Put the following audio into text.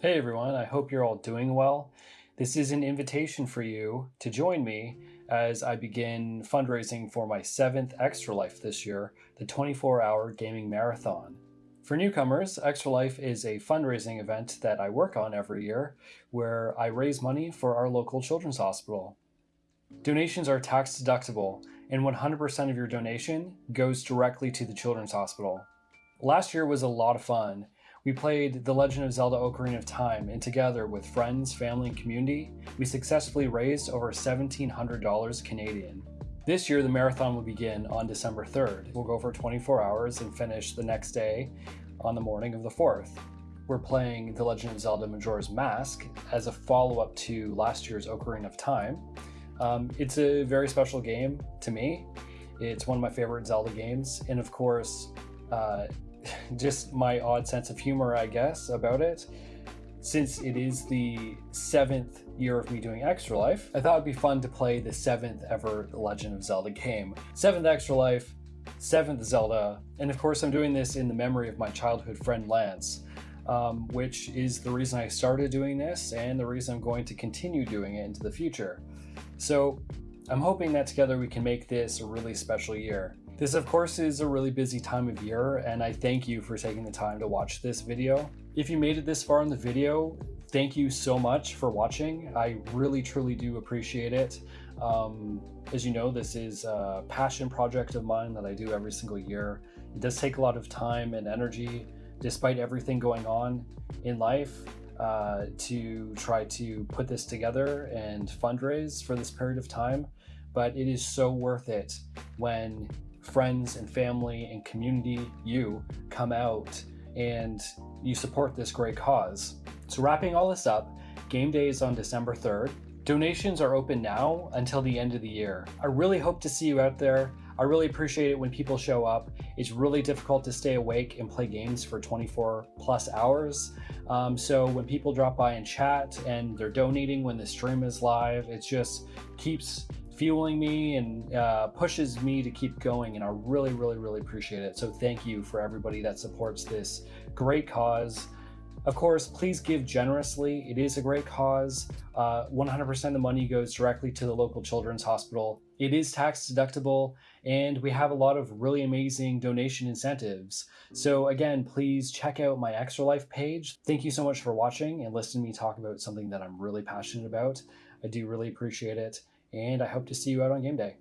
Hey everyone, I hope you're all doing well. This is an invitation for you to join me as I begin fundraising for my seventh Extra Life this year, the 24 hour gaming marathon. For newcomers, Extra Life is a fundraising event that I work on every year where I raise money for our local children's hospital. Donations are tax deductible and 100% of your donation goes directly to the children's hospital. Last year was a lot of fun we played The Legend of Zelda Ocarina of Time, and together with friends, family, and community, we successfully raised over $1,700 Canadian. This year, the marathon will begin on December 3rd. We'll go for 24 hours and finish the next day on the morning of the 4th. We're playing The Legend of Zelda Majora's Mask as a follow-up to last year's Ocarina of Time. Um, it's a very special game to me. It's one of my favorite Zelda games, and of course, uh, just my odd sense of humor, I guess, about it. Since it is the seventh year of me doing Extra Life, I thought it'd be fun to play the seventh ever Legend of Zelda game. Seventh Extra Life, seventh Zelda, and of course I'm doing this in the memory of my childhood friend Lance, um, which is the reason I started doing this and the reason I'm going to continue doing it into the future. So I'm hoping that together we can make this a really special year. This of course is a really busy time of year and I thank you for taking the time to watch this video. If you made it this far in the video, thank you so much for watching. I really truly do appreciate it. Um, as you know, this is a passion project of mine that I do every single year. It does take a lot of time and energy despite everything going on in life uh, to try to put this together and fundraise for this period of time. But it is so worth it when friends and family and community, you, come out and you support this great cause. So wrapping all this up, game day is on December 3rd. Donations are open now until the end of the year. I really hope to see you out there. I really appreciate it when people show up. It's really difficult to stay awake and play games for 24 plus hours. Um, so when people drop by and chat and they're donating when the stream is live, it just keeps fueling me and uh, pushes me to keep going. And I really, really, really appreciate it. So thank you for everybody that supports this great cause. Of course, please give generously. It is a great cause. 100% uh, of the money goes directly to the local children's hospital. It is tax deductible, and we have a lot of really amazing donation incentives. So again, please check out my Extra Life page. Thank you so much for watching and listening to me talk about something that I'm really passionate about. I do really appreciate it and I hope to see you out on game day.